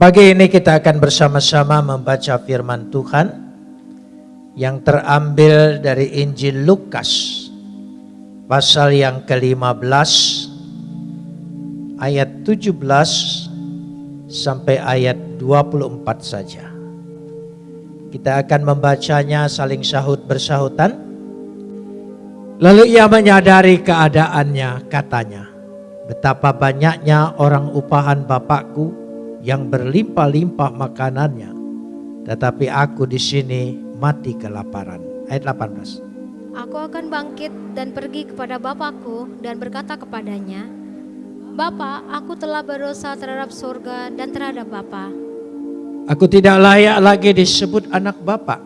Pagi ini kita akan bersama-sama membaca firman Tuhan yang terambil dari Injil Lukas pasal yang ke-15 ayat 17 sampai ayat 24 saja. Kita akan membacanya saling sahut bersahutan. Lalu ia menyadari keadaannya, katanya, betapa banyaknya orang upahan Bapakku yang berlimpah-limpah makanannya, tetapi aku di sini mati kelaparan. Ayat 18. Aku akan bangkit dan pergi kepada Bapakku dan berkata kepadanya, Bapa, aku telah berdosa terhadap surga dan terhadap Bapa. Aku tidak layak lagi disebut anak Bapak.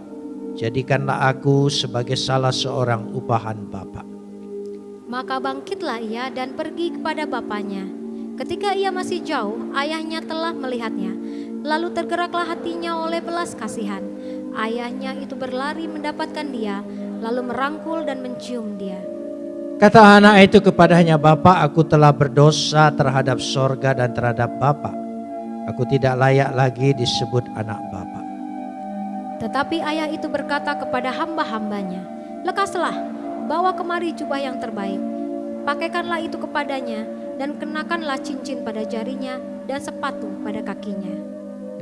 Jadikanlah aku sebagai salah seorang upahan Bapak. Maka bangkitlah ia dan pergi kepada bapaknya. Ketika ia masih jauh, ayahnya telah melihatnya. Lalu tergeraklah hatinya oleh belas kasihan. Ayahnya itu berlari mendapatkan dia, lalu merangkul dan mencium dia. Kata anak itu kepadanya, Bapak aku telah berdosa terhadap sorga dan terhadap Bapak. Aku tidak layak lagi disebut anak Bapak. Tetapi ayah itu berkata kepada hamba-hambanya, Lekaslah, bawa kemari jubah yang terbaik. Pakaikanlah itu kepadanya dan kenakanlah cincin pada jarinya dan sepatu pada kakinya.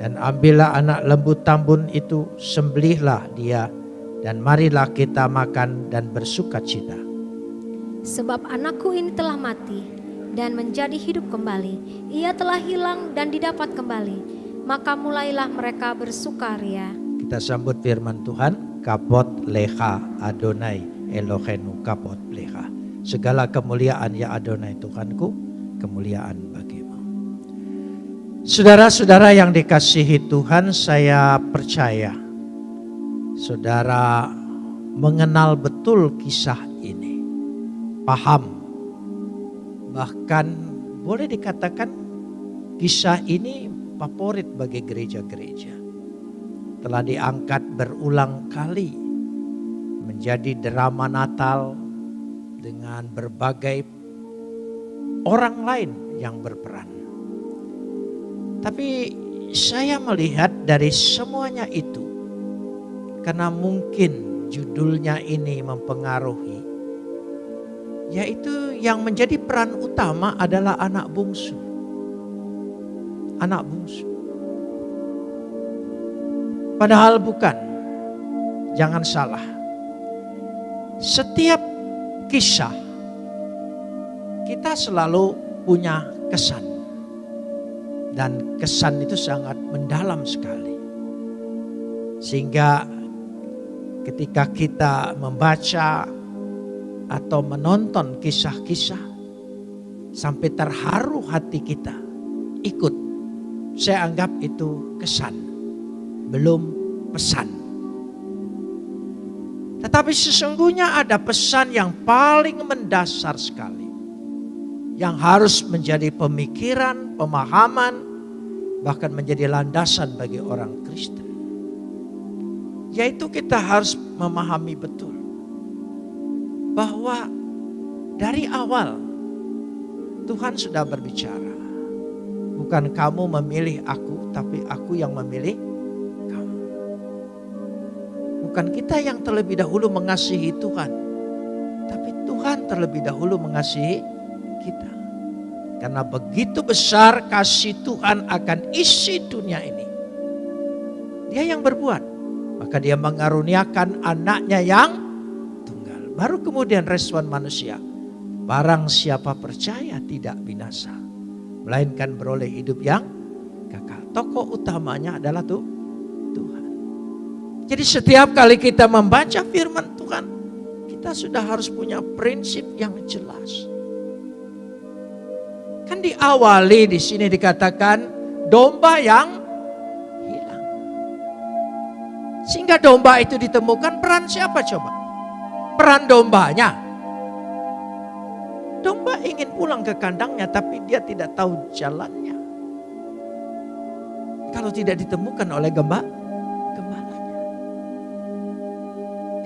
Dan ambillah anak lembu tambun itu, sembelihlah dia, dan marilah kita makan dan bersuka cita. Sebab anakku ini telah mati dan menjadi hidup kembali. Ia telah hilang dan didapat kembali. Maka mulailah mereka bersukaria. Kita sambut firman Tuhan, kapot leha Adonai Elohenu kapot leha. Segala kemuliaan ya Adonai Tuhanku, kemuliaan bagimu. Saudara-saudara yang dikasihi Tuhan, saya percaya saudara mengenal betul kisah ini. Paham. Bahkan boleh dikatakan kisah ini favorit bagi gereja-gereja. Telah diangkat berulang kali menjadi drama Natal dengan berbagai orang lain yang berperan. Tapi saya melihat dari semuanya itu karena mungkin judulnya ini mempengaruhi yaitu yang menjadi peran utama adalah anak bungsu. Anak bungsu. Padahal bukan. Jangan salah. Setiap kisah kita selalu punya kesan. Dan kesan itu sangat mendalam sekali. Sehingga ketika kita membaca atau menonton kisah-kisah sampai terharu hati kita ikut. Saya anggap itu kesan, belum pesan. Tetapi sesungguhnya ada pesan yang paling mendasar sekali. Yang harus menjadi pemikiran, pemahaman, bahkan menjadi landasan bagi orang Kristen. Yaitu kita harus memahami betul bahwa dari awal Tuhan sudah berbicara. Bukan kamu memilih aku, tapi aku yang memilih. Bukan kita yang terlebih dahulu mengasihi Tuhan, tapi Tuhan terlebih dahulu mengasihi kita. Karena begitu besar kasih Tuhan akan isi dunia ini. Dia yang berbuat, maka dia mengaruniakan anaknya yang Baru kemudian respon manusia. Barang siapa percaya tidak binasa. Melainkan beroleh hidup yang kekal. Tokoh utamanya adalah tuh. Jadi setiap kali kita membaca firman Tuhan. Kita sudah harus punya prinsip yang jelas. Kan diawali di sini dikatakan domba yang hilang. Sehingga domba itu ditemukan peran siapa coba? peran dombanya. Domba ingin pulang ke kandangnya tapi dia tidak tahu jalannya. Kalau tidak ditemukan oleh gemba,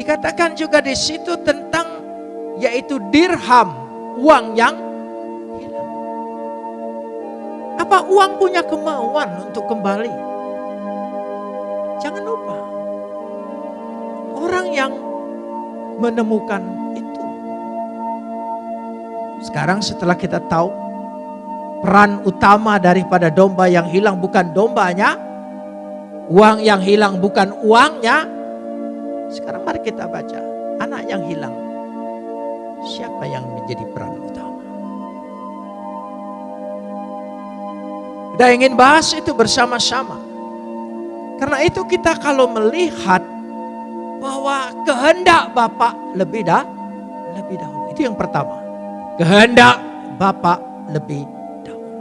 Dikatakan juga di situ tentang yaitu dirham, uang yang hilang. Apa uang punya kemauan untuk kembali? Jangan lupa. Orang yang menemukan itu. Sekarang setelah kita tahu peran utama daripada domba yang hilang bukan dombanya, uang yang hilang bukan uangnya. Sekarang mari kita baca anak yang hilang. Siapa yang menjadi peran utama? Kita ingin bahas itu bersama-sama. Karena itu kita kalau melihat bahwa kehendak Bapak lebih dah lebih dahulu. Itu yang pertama. Kehendak Bapak lebih dahulu.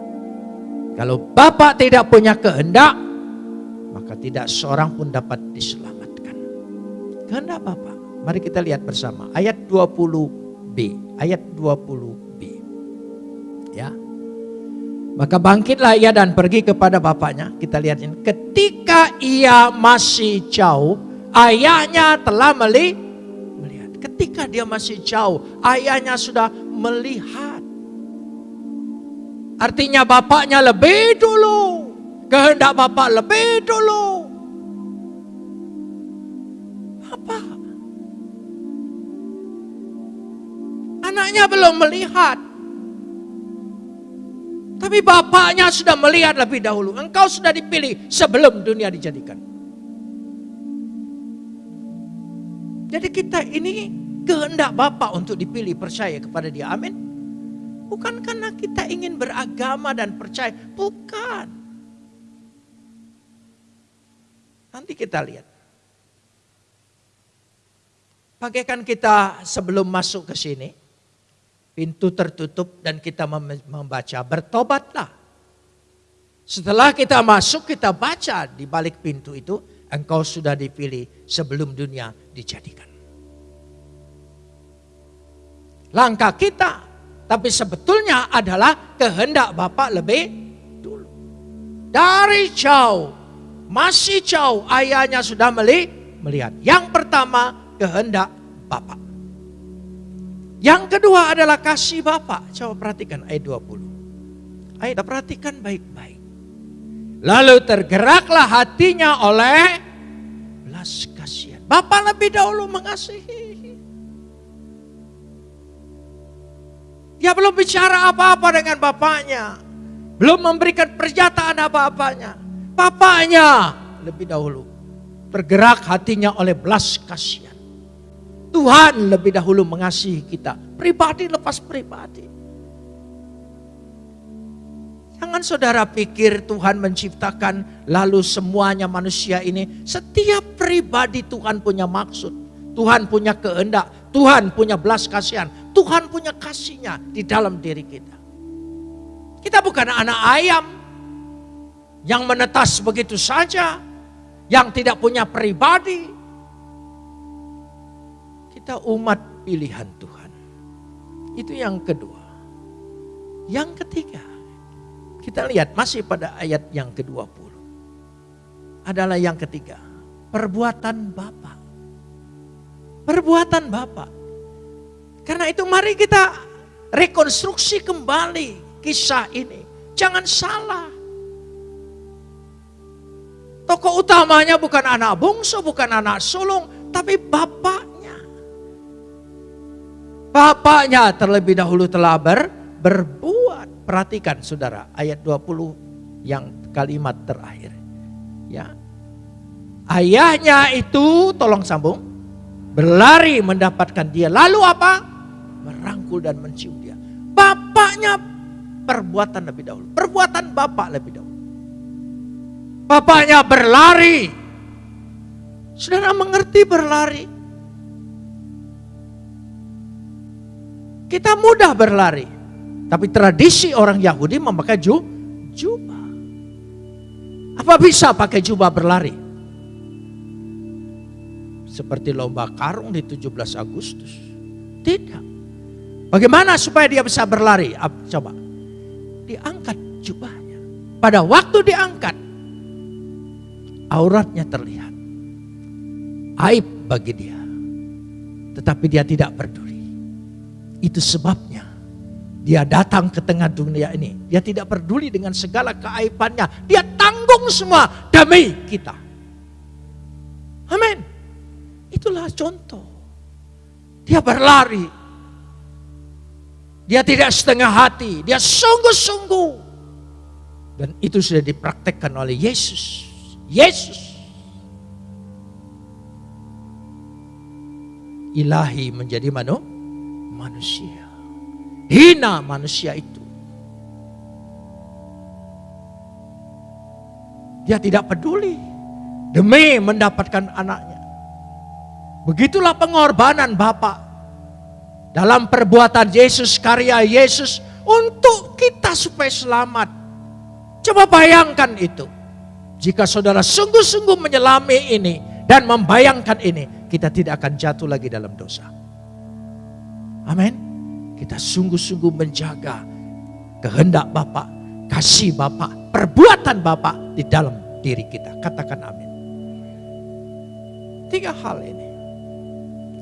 Kalau Bapak tidak punya kehendak, maka tidak seorang pun dapat diselamatkan. Kehendak Bapak. Mari kita lihat bersama ayat 20b, ayat 20b. Ya. Maka bangkitlah ia dan pergi kepada bapaknya. Kita lihat ini. Ketika ia masih jauh, ayahnya telah meli melihat. Ketika dia masih jauh, ayahnya sudah melihat. Artinya bapaknya lebih dulu. Kehendak bapak lebih dulu. Anaknya belum melihat. Tapi bapaknya sudah melihat lebih dahulu. Engkau sudah dipilih sebelum dunia dijadikan. Jadi kita ini kehendak Bapak untuk dipilih percaya kepada dia. Amin. Bukan karena kita ingin beragama dan percaya. Bukan. Nanti kita lihat. Bagaikan kita sebelum masuk ke sini. Pintu tertutup dan kita membaca. Bertobatlah. Setelah kita masuk kita baca di balik pintu itu engkau sudah dipilih sebelum dunia dijadikan. Langkah kita, tapi sebetulnya adalah kehendak Bapak lebih dulu. Dari jauh, masih jauh ayahnya sudah melihat. Yang pertama kehendak Bapak. Yang kedua adalah kasih Bapak. Coba perhatikan ayat 20. Ayat perhatikan baik-baik. Lalu tergeraklah hatinya oleh belas kasihan. Bapak lebih dahulu mengasihi. Dia belum bicara apa-apa dengan bapaknya. Belum memberikan pernyataan apa-apanya. Bapaknya lebih dahulu. Tergerak hatinya oleh belas kasihan. Tuhan lebih dahulu mengasihi kita. Pribadi lepas pribadi. Jangan saudara pikir Tuhan menciptakan lalu semuanya manusia ini. Setiap pribadi Tuhan punya maksud. Tuhan punya kehendak. Tuhan punya belas kasihan. Tuhan punya kasihnya di dalam diri kita. Kita bukan anak ayam yang menetas begitu saja, yang tidak punya pribadi. Kita umat pilihan Tuhan. Itu yang kedua. Yang ketiga, kita lihat masih pada ayat yang ke-20. Adalah yang ketiga, perbuatan Bapa. Perbuatan Bapak. Karena itu mari kita rekonstruksi kembali kisah ini. Jangan salah. Tokoh utamanya bukan anak bungsu, bukan anak sulung, tapi bapaknya. Bapaknya terlebih dahulu telah ber, berbuat. Perhatikan saudara, ayat 20 yang kalimat terakhir. Ya. Ayahnya itu, tolong sambung, berlari mendapatkan dia. Lalu apa? merangkul dan mencium dia. Bapaknya perbuatan lebih dahulu. Perbuatan bapak lebih dahulu. Bapaknya berlari. Saudara mengerti berlari. Kita mudah berlari. Tapi tradisi orang Yahudi memakai ju, jubah. Apa bisa pakai jubah berlari? Seperti lomba karung di 17 Agustus. Tidak. Bagaimana supaya dia bisa berlari? Coba. Diangkat jubahnya. Pada waktu diangkat, auratnya terlihat. Aib bagi dia. Tetapi dia tidak peduli. Itu sebabnya Dia datang ke tengah dunia ini. Dia tidak peduli dengan segala keaibannya. Dia tanggung semua demi kita. Amin. Itulah contoh. Dia berlari. Dia tidak setengah hati. Dia sungguh-sungguh. Dan itu sudah dipraktekkan oleh Yesus. Yesus. Ilahi menjadi manu, manusia hina manusia itu. Dia tidak peduli demi mendapatkan anaknya. Begitulah pengorbanan Bapak dalam perbuatan Yesus, karya Yesus untuk kita supaya selamat. Coba bayangkan itu. Jika saudara sungguh-sungguh menyelami ini dan membayangkan ini, kita tidak akan jatuh lagi dalam dosa. Amin kita sungguh-sungguh menjaga kehendak Bapak, kasih Bapak, perbuatan Bapak di dalam diri kita. Katakan amin. Tiga hal ini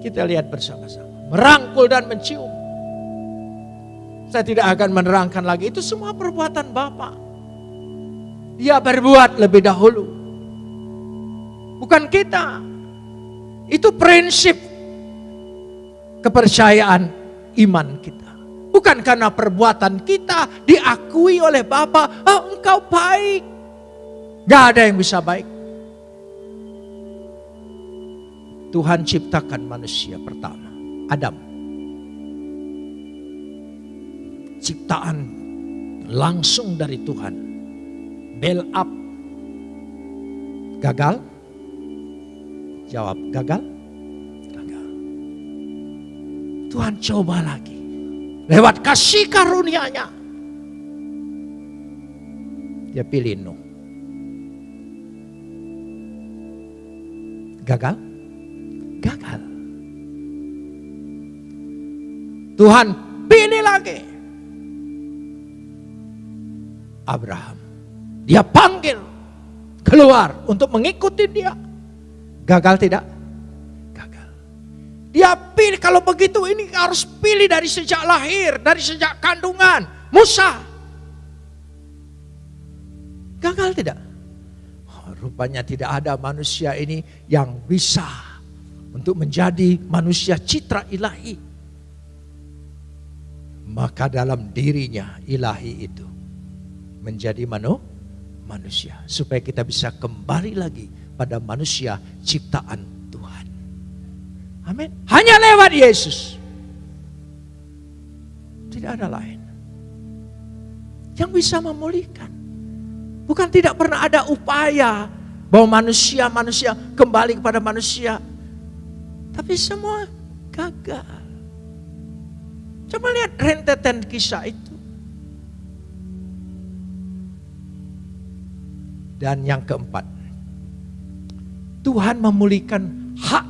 kita lihat bersama-sama. Merangkul dan mencium. Saya tidak akan menerangkan lagi. Itu semua perbuatan Bapak. Dia berbuat lebih dahulu. Bukan kita. Itu prinsip kepercayaan iman kita. Bukan karena perbuatan kita diakui oleh Bapa, oh engkau baik. Gak ada yang bisa baik. Tuhan ciptakan manusia pertama, Adam. Ciptaan langsung dari Tuhan. Bel up. Gagal? Jawab, gagal? Tuhan coba lagi. Lewat kasih karunia-Nya. Dia pilih Nuh. Gagal? Gagal. Tuhan pilih lagi. Abraham. Dia panggil keluar untuk mengikuti dia. Gagal tidak? Dia pilih kalau begitu ini harus pilih dari sejak lahir, dari sejak kandungan. Musa. Gagal tidak? Oh, rupanya tidak ada manusia ini yang bisa untuk menjadi manusia citra ilahi. Maka dalam dirinya ilahi itu menjadi manu, manusia. Supaya kita bisa kembali lagi pada manusia ciptaan Amin. Hanya lewat Yesus. Tidak ada lain. Yang bisa memulihkan. Bukan tidak pernah ada upaya bahwa manusia-manusia kembali kepada manusia. Tapi semua gagal. Coba lihat rentetan kisah itu. Dan yang keempat, Tuhan memulihkan hak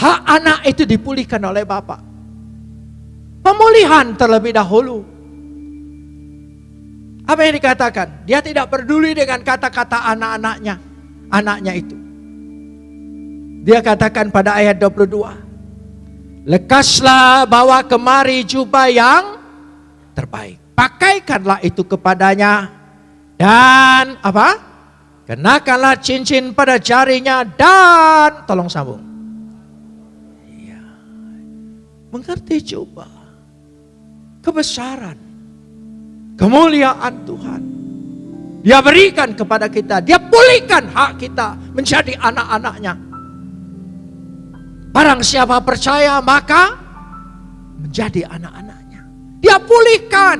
Hak anak itu dipulihkan oleh Bapak. Pemulihan terlebih dahulu. Apa yang dikatakan? Dia tidak peduli dengan kata-kata anak-anaknya. Anaknya itu. Dia katakan pada ayat 22. Lekaslah bawa kemari jubah yang terbaik. Pakaikanlah itu kepadanya. Dan apa? Kenakanlah cincin pada jarinya dan tolong sambung mengerti coba kebesaran, kemuliaan Tuhan. Dia berikan kepada kita, dia pulihkan hak kita menjadi anak-anaknya. Barang siapa percaya maka menjadi anak-anaknya. Dia pulihkan.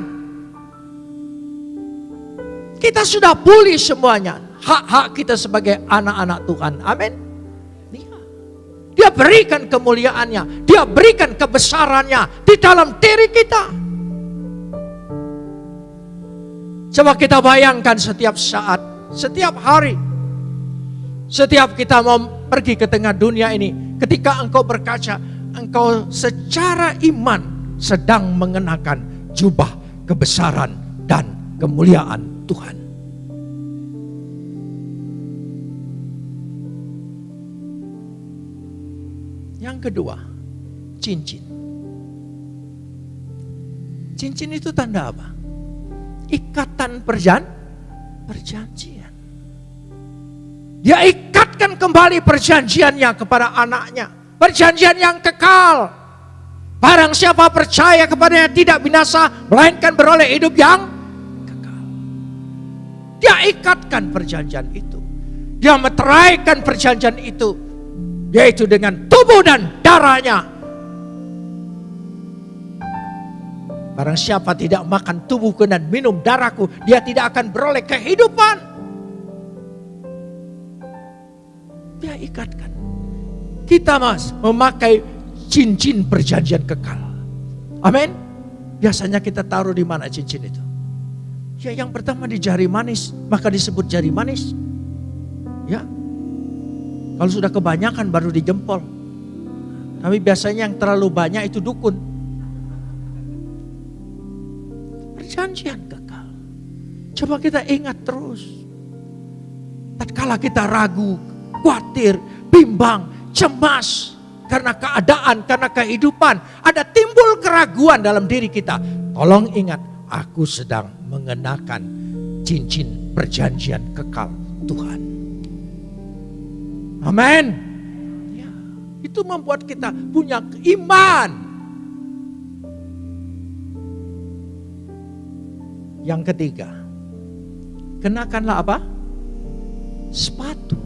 Kita sudah pulih semuanya. Hak-hak kita sebagai anak-anak Tuhan. Amin. Dia berikan kemuliaannya, dia berikan kebesarannya di dalam diri kita. Coba kita bayangkan setiap saat, setiap hari, setiap kita mau pergi ke tengah dunia ini, ketika engkau berkaca, engkau secara iman sedang mengenakan jubah kebesaran dan kemuliaan Tuhan. Yang kedua, cincin. Cincin itu tanda apa? Ikatan perjan perjanjian. Dia ikatkan kembali perjanjiannya kepada anaknya. Perjanjian yang kekal. Barang siapa percaya kepadanya tidak binasa, melainkan beroleh hidup yang kekal. Dia ikatkan perjanjian itu. Dia meteraikan perjanjian itu. Yaitu dengan tubuh dan darahnya. Barang siapa tidak makan tubuhku dan minum darahku, dia tidak akan beroleh kehidupan. Dia ikatkan. Kita mas memakai cincin perjanjian kekal. Amin. Biasanya kita taruh di mana cincin itu? Ya yang pertama di jari manis, maka disebut jari manis. Ya. Kalau sudah kebanyakan baru di jempol. Tapi biasanya yang terlalu banyak itu dukun. Perjanjian kekal. Coba kita ingat terus. Tatkala kita ragu, khawatir, bimbang, cemas, karena keadaan, karena kehidupan, ada timbul keraguan dalam diri kita. Tolong ingat, aku sedang mengenakan cincin perjanjian kekal Tuhan. Amin. Ya, itu membuat kita punya iman. Yang ketiga, kenakanlah apa? Sepatu.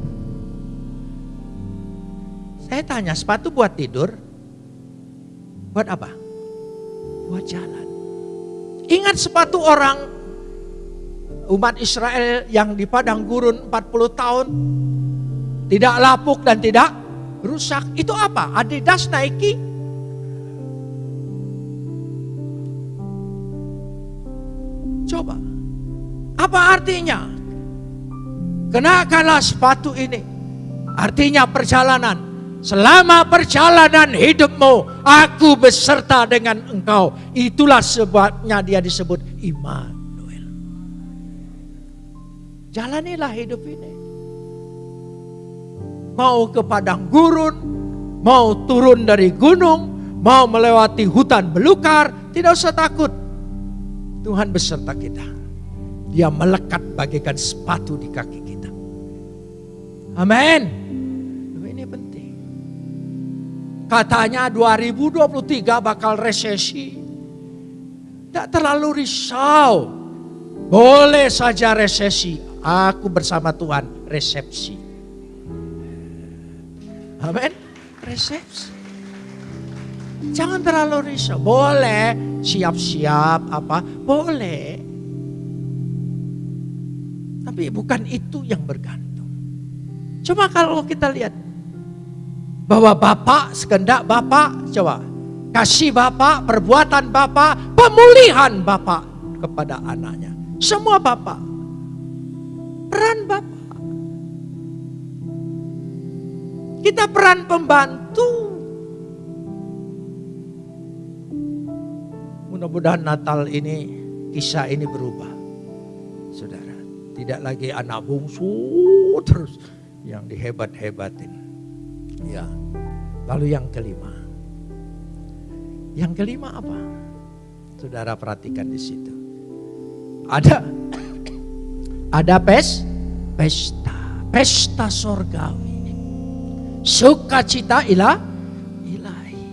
Saya tanya, sepatu buat tidur? Buat apa? Buat jalan. Ingat sepatu orang umat Israel yang di padang gurun 40 tahun tidak lapuk dan tidak rusak. Itu apa? Adidas Nike? Coba. Apa artinya? Kenakanlah sepatu ini. Artinya perjalanan Selama perjalanan hidupmu, aku beserta dengan engkau. Itulah sebabnya dia disebut Immanuel. Jalanilah hidup ini. Mau ke padang gurun, mau turun dari gunung, mau melewati hutan belukar, tidak usah takut. Tuhan beserta kita. Dia melekat bagaikan sepatu di kaki kita. Amin. Katanya 2023 bakal resesi. Tidak terlalu risau. Boleh saja resesi. Aku bersama Tuhan resepsi. Amin. Resepsi. Jangan terlalu risau. Boleh siap-siap apa? Boleh. Tapi bukan itu yang bergantung. Cuma kalau kita lihat bahwa Bapak sekendak Bapak coba kasih Bapak, perbuatan Bapak, pemulihan Bapak kepada anaknya. Semua Bapak. Peran Bapak. Kita peran pembantu. Mudah-mudahan Natal ini kisah ini berubah. Saudara, tidak lagi anak bungsu terus yang dihebat-hebatin. Ya. Lalu yang kelima. Yang kelima apa? Saudara perhatikan di situ. Ada ada pes pesta, pesta sorgawi. Sukacita ilah ilahi.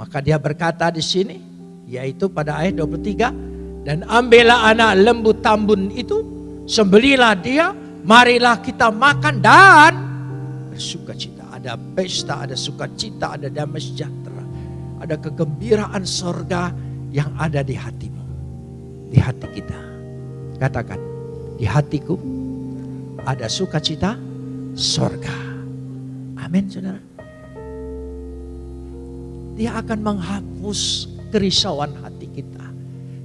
Maka dia berkata di sini yaitu pada ayat 23 dan ambillah anak lembu tambun itu sembelilah dia marilah kita makan dan bersukacita. Ada pesta, ada sukacita, ada damai sejahtera. Ada kegembiraan sorga yang ada di hatimu. Di hati kita. Katakan, di hatiku ada sukacita sorga. Amin saudara. Dia akan menghapus kerisauan hati kita.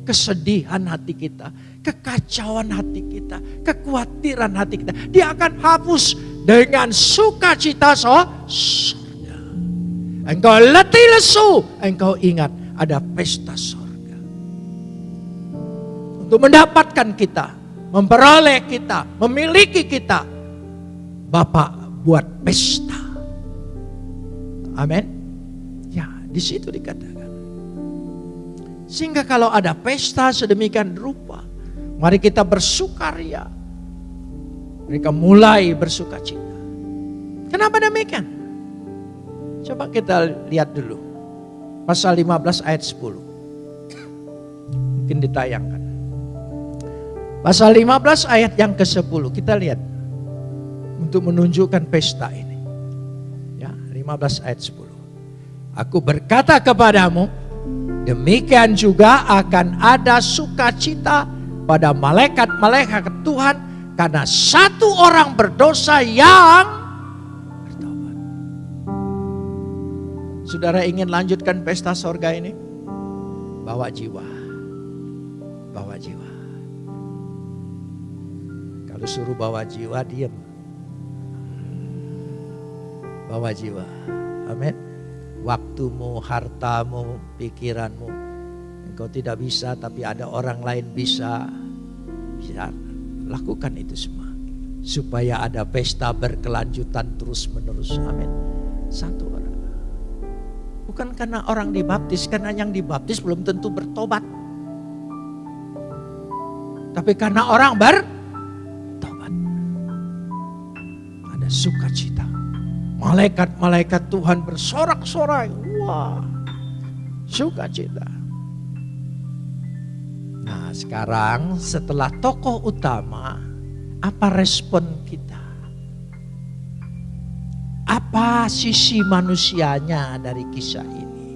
Kesedihan hati kita. Kekacauan hati kita. Kekhawatiran hati kita. Dia akan hapus dengan sukacita surga. Engkau letih lesu, engkau ingat ada pesta surga. Untuk mendapatkan kita, memperoleh kita, memiliki kita, Bapak buat pesta. Amin. Ya, di situ dikatakan. Sehingga kalau ada pesta sedemikian rupa, mari kita bersukaria. Mereka mulai bersuka cita. Kenapa demikian? Coba kita lihat dulu. Pasal 15 ayat 10. Mungkin ditayangkan. Pasal 15 ayat yang ke-10 kita lihat. Untuk menunjukkan pesta ini. Ya, 15 ayat 10. Aku berkata kepadamu, demikian juga akan ada sukacita pada malaikat-malaikat Tuhan karena satu orang berdosa yang bertobat. Saudara ingin lanjutkan pesta sorga ini? Bawa jiwa. Bawa jiwa. Kalau suruh bawa jiwa, diam. Bawa jiwa. Amin waktumu, hartamu, pikiranmu. Engkau tidak bisa tapi ada orang lain bisa. Bisa lakukan itu semua. Supaya ada pesta berkelanjutan terus menerus. Amin. Satu orang. Bukan karena orang dibaptis, karena yang dibaptis belum tentu bertobat. Tapi karena orang bertobat. Ada sukacita. Malaikat-malaikat Tuhan bersorak-sorai. Wah, sukacita. Nah sekarang setelah tokoh utama, apa respon kita? Apa sisi manusianya dari kisah ini?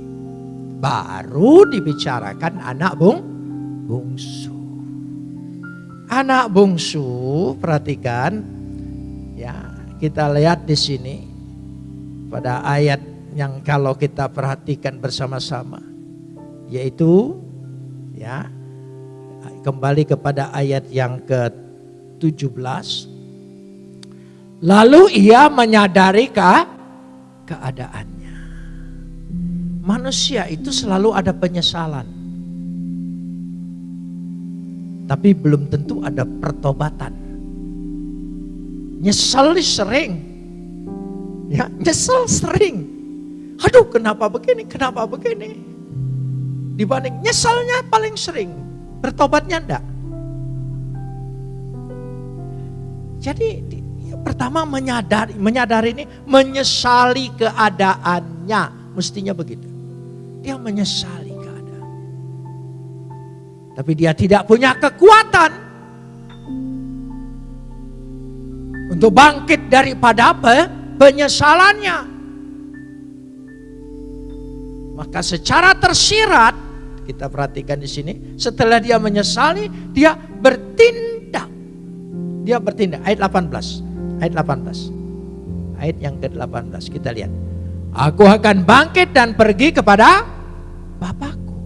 Baru dibicarakan anak bung, bungsu. Anak bungsu, perhatikan ya, kita lihat di sini pada ayat yang kalau kita perhatikan bersama-sama yaitu ya kembali kepada ayat yang ke-17 lalu ia menyadari ke keadaannya. Manusia itu selalu ada penyesalan. Tapi belum tentu ada pertobatan. Nyesel sering Ya, nyesel sering. Aduh, kenapa begini? Kenapa begini? Dibanding nyeselnya paling sering, bertobatnya enggak. Jadi ya, pertama menyadari, menyadari ini menyesali keadaannya, mestinya begitu. Dia menyesali keadaan. Tapi dia tidak punya kekuatan untuk bangkit daripada apa? Penyesalannya. Maka secara tersirat kita perhatikan di sini, setelah dia menyesali, dia bertindak. Dia bertindak. Ayat 18. Ayat 18. Ayat yang ke-18 kita lihat. Aku akan bangkit dan pergi kepada Bapakku.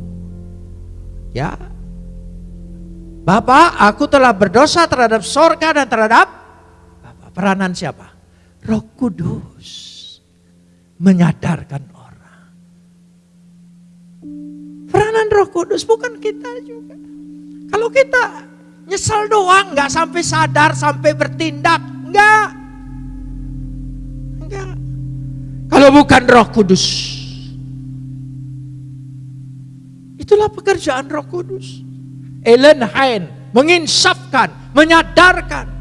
Ya. Bapak, aku telah berdosa terhadap sorga dan terhadap Bapak. Peranan siapa? Roh Kudus menyadarkan orang. Peranan Roh Kudus bukan kita juga. Kalau kita nyesel doang, nggak sampai sadar, sampai bertindak, nggak, nggak. Kalau bukan Roh Kudus, itulah pekerjaan Roh Kudus. Ellen Hain menginsafkan, menyadarkan.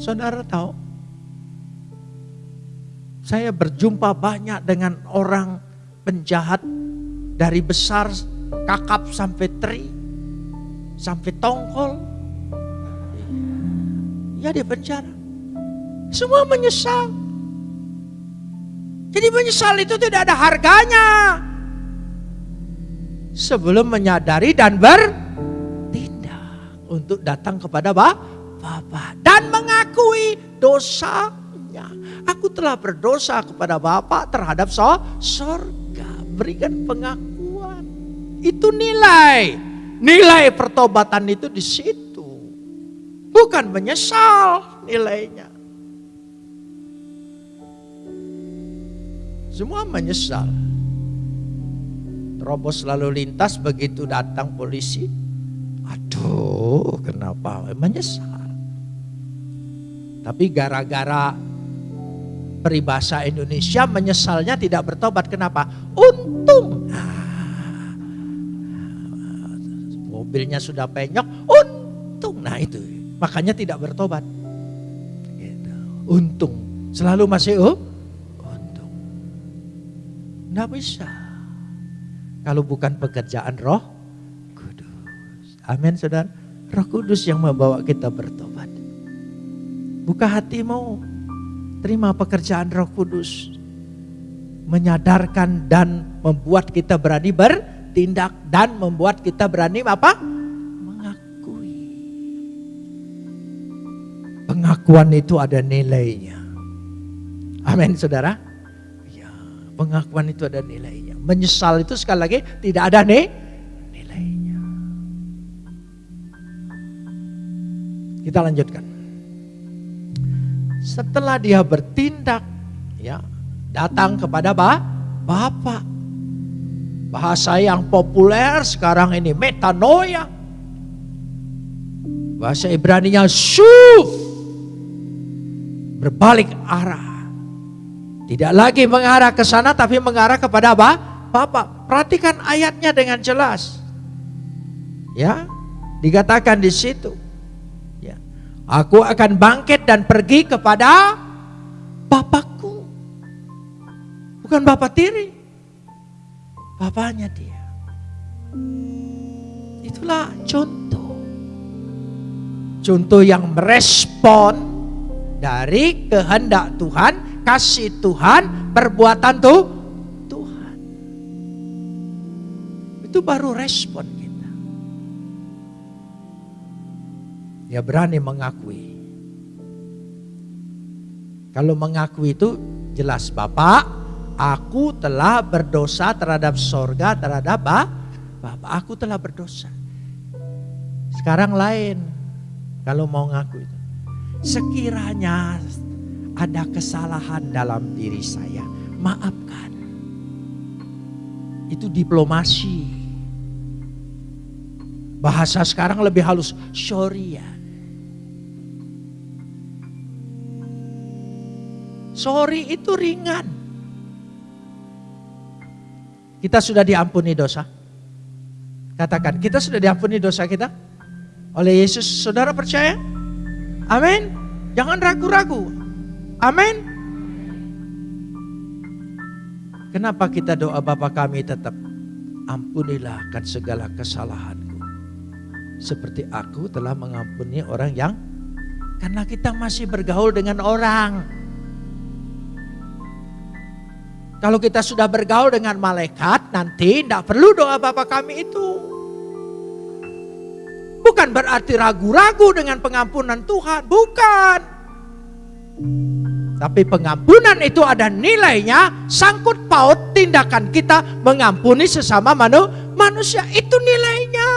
Saudara tahu, saya berjumpa banyak dengan orang penjahat dari besar kakap sampai teri, sampai tongkol. Ya di penjara. Semua menyesal. Jadi menyesal itu tidak ada harganya. Sebelum menyadari dan bertindak untuk datang kepada Bapak dan mengakui dosanya. Aku telah berdosa kepada Bapak terhadap sorga. Berikan pengakuan. Itu nilai. Nilai pertobatan itu di situ. Bukan menyesal nilainya. Semua menyesal. Terobos lalu lintas begitu datang polisi. Aduh, kenapa? Menyesal. Tapi gara-gara peribahasa Indonesia menyesalnya tidak bertobat. Kenapa? Untung. Ah, mobilnya sudah penyok, untung. Nah itu, makanya tidak bertobat. Gitu. Untung. Selalu masih oh, untung. Tidak bisa. Kalau bukan pekerjaan roh kudus. Amin saudara. Roh kudus yang membawa kita bertobat. Buka hatimu. Terima pekerjaan roh kudus. Menyadarkan dan membuat kita berani bertindak. Dan membuat kita berani apa? Mengakui. Pengakuan itu ada nilainya. Amin saudara. Ya, pengakuan itu ada nilainya. Menyesal itu sekali lagi tidak ada nih nilainya. Kita lanjutkan. Setelah dia bertindak, ya datang kepada bah, Bapak. Bahasa yang populer sekarang ini metanoia. Bahasa Ibrani-nya syuf. Berbalik arah. Tidak lagi mengarah ke sana tapi mengarah kepada apa? Bapak. Perhatikan ayatnya dengan jelas. Ya, dikatakan di situ. Aku akan bangkit dan pergi kepada Bapakku. Bukan Bapak tiri. Bapaknya dia. Itulah contoh. Contoh yang merespon dari kehendak Tuhan kasih Tuhan, perbuatan tuh Tuhan. Itu baru respon Ya berani mengakui. Kalau mengakui itu jelas Bapak, aku telah berdosa terhadap sorga, terhadap Bapak, aku telah berdosa. Sekarang lain kalau mau ngaku itu. Sekiranya ada kesalahan dalam diri saya, maafkan. Itu diplomasi. Bahasa sekarang lebih halus, sorry. Sorry itu ringan. Kita sudah diampuni dosa. Katakan, kita sudah diampuni dosa kita oleh Yesus. Saudara percaya? Amin. Jangan ragu-ragu. Amin. Kenapa kita doa Bapa kami tetap ampunilah akan segala kesalahanku. Seperti aku telah mengampuni orang yang karena kita masih bergaul dengan orang. Kalau kita sudah bergaul dengan malaikat, nanti tidak perlu doa Bapa kami itu. Bukan berarti ragu-ragu dengan pengampunan Tuhan, bukan. Tapi pengampunan itu ada nilainya, sangkut paut tindakan kita mengampuni sesama manu, manusia. Itu nilainya.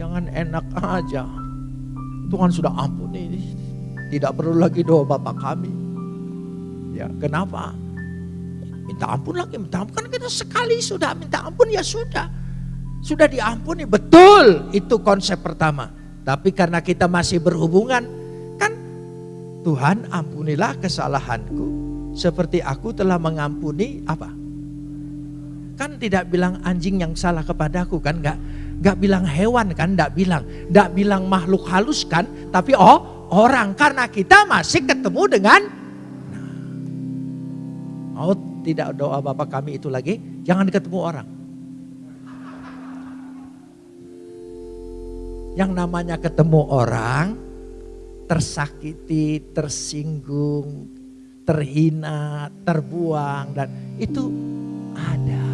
Jangan enak aja. Tuhan sudah ampuni. Tidak perlu lagi doa Bapak kami. Ya, kenapa? Minta ampun lagi, minta ampun. Kan kita sekali sudah minta ampun ya sudah. Sudah diampuni, betul. Itu konsep pertama. Tapi karena kita masih berhubungan, Tuhan ampunilah kesalahanku seperti aku telah mengampuni apa? Kan tidak bilang anjing yang salah kepadaku kan enggak enggak bilang hewan kan enggak bilang enggak bilang makhluk halus kan tapi oh orang karena kita masih ketemu dengan oh tidak doa Bapak kami itu lagi jangan ketemu orang yang namanya ketemu orang tersakiti, tersinggung, terhina, terbuang dan itu ada.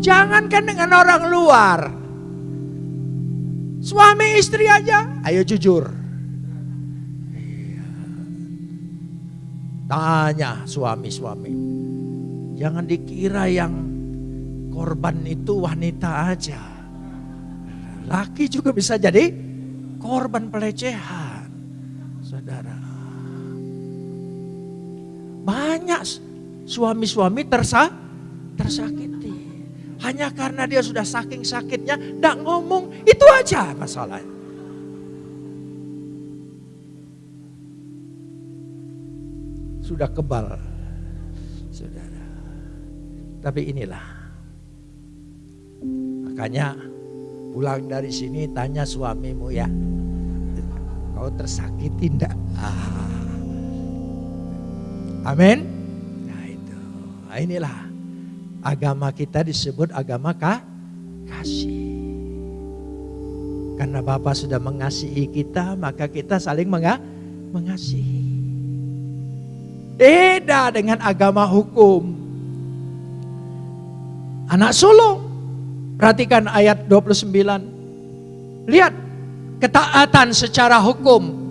Jangankan dengan orang luar. Suami istri aja, ayo jujur. Tanya suami-suami. Jangan dikira yang korban itu wanita aja. Laki juga bisa jadi korban pelecehan saudara. Banyak suami-suami tersa, tersakiti. Hanya karena dia sudah saking sakitnya, tidak ngomong, itu aja masalahnya. Sudah kebal. Saudara. Tapi inilah. Makanya pulang dari sini tanya suamimu ya. Kau tersakiti enggak? Ah. Amin. Nah itu. Nah, inilah agama kita disebut agama kah? kasih. Karena Bapa sudah mengasihi kita, maka kita saling menga mengasihi. Beda dengan agama hukum. Anak sulung. Perhatikan ayat 29. Lihat ketaatan secara hukum.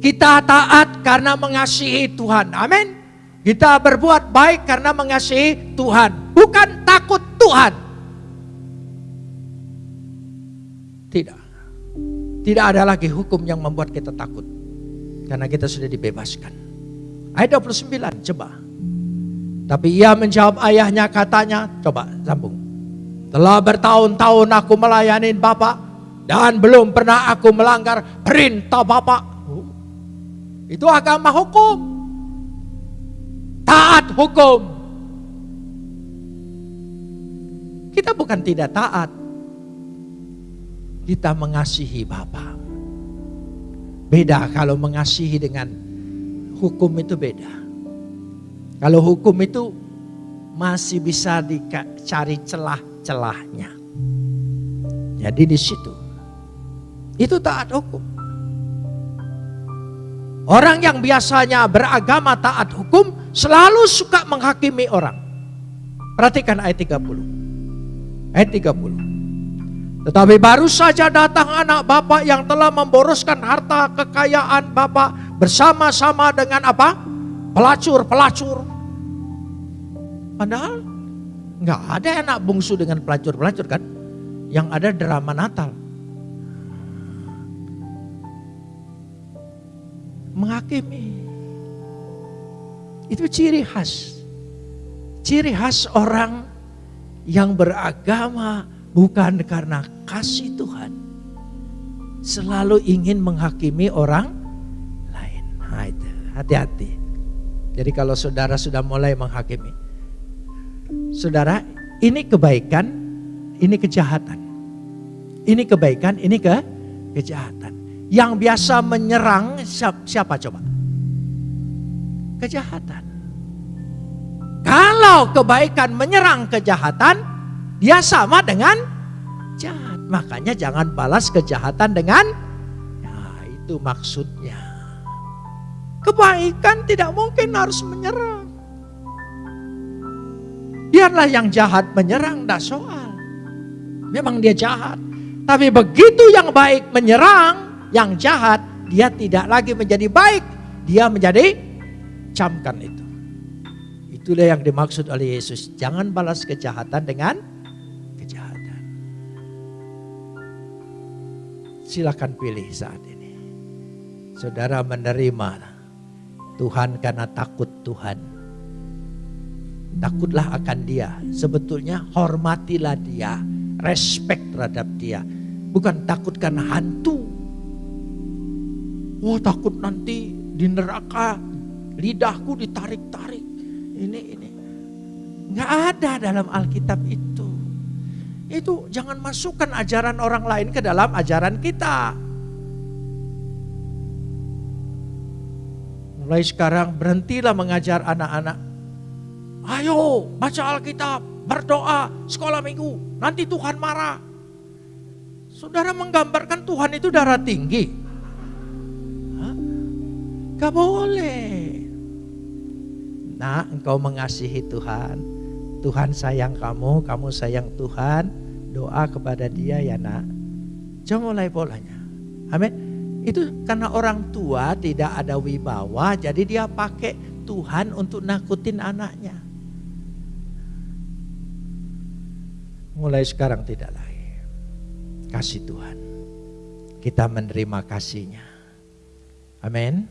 Kita taat karena mengasihi Tuhan. Amin. Kita berbuat baik karena mengasihi Tuhan, bukan takut Tuhan. Tidak. Tidak ada lagi hukum yang membuat kita takut. Karena kita sudah dibebaskan. Ayat 29, coba. Tapi ia menjawab ayahnya katanya, coba sambung. Telah bertahun-tahun aku melayani Bapak dan belum pernah aku melanggar perintah Bapak. Itu agama hukum taat hukum. Kita bukan tidak taat. Kita mengasihi Bapa. Beda kalau mengasihi dengan hukum itu beda. Kalau hukum itu masih bisa dicari celah-celahnya. Jadi di situ. Itu taat hukum. Orang yang biasanya beragama taat hukum selalu suka menghakimi orang. Perhatikan ayat 30. Ayat 30. Tetapi baru saja datang anak bapak yang telah memboroskan harta kekayaan bapak bersama-sama dengan apa? Pelacur-pelacur. Padahal nggak ada anak bungsu dengan pelacur-pelacur kan? Yang ada drama Natal. Menghakimi. Itu ciri khas. Ciri khas orang yang beragama bukan karena kasih Tuhan. Selalu ingin menghakimi orang. Nah itu, hati-hati. Jadi kalau saudara sudah mulai menghakimi. Saudara, ini kebaikan, ini kejahatan. Ini kebaikan, ini ke kejahatan. Yang biasa menyerang siapa, siapa coba? kejahatan. Kalau kebaikan menyerang kejahatan, dia sama dengan jahat. Makanya jangan balas kejahatan dengan ya itu maksudnya. Kebaikan tidak mungkin harus menyerang. Biarlah yang jahat menyerang, tidak soal. Memang dia jahat. Tapi begitu yang baik menyerang, yang jahat, dia tidak lagi menjadi baik. Dia menjadi camkan itu. Itulah yang dimaksud oleh Yesus. Jangan balas kejahatan dengan kejahatan. Silakan pilih saat ini. Saudara menerima Tuhan karena takut Tuhan. Takutlah akan dia. Sebetulnya hormatilah dia. Respect terhadap dia. Bukan takut karena hantu. Wah oh, takut nanti di neraka lidahku ditarik-tarik. Ini ini nggak ada dalam Alkitab itu. Itu jangan masukkan ajaran orang lain ke dalam ajaran kita. Mulai sekarang berhentilah mengajar anak-anak. Ayo baca Alkitab, berdoa, sekolah minggu. Nanti Tuhan marah. Saudara menggambarkan Tuhan itu darah tinggi. Gak boleh. Nak, engkau mengasihi Tuhan. Tuhan sayang kamu, kamu sayang Tuhan. Doa kepada dia ya nak. Jangan mulai polanya. Amin. Itu karena orang tua tidak ada wibawa, jadi dia pakai Tuhan untuk nakutin anaknya. Mulai sekarang tidak lagi. Kasih Tuhan. Kita menerima kasihnya. Amin.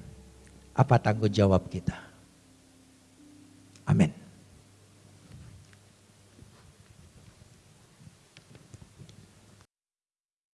Apa tanggung jawab kita? Amin.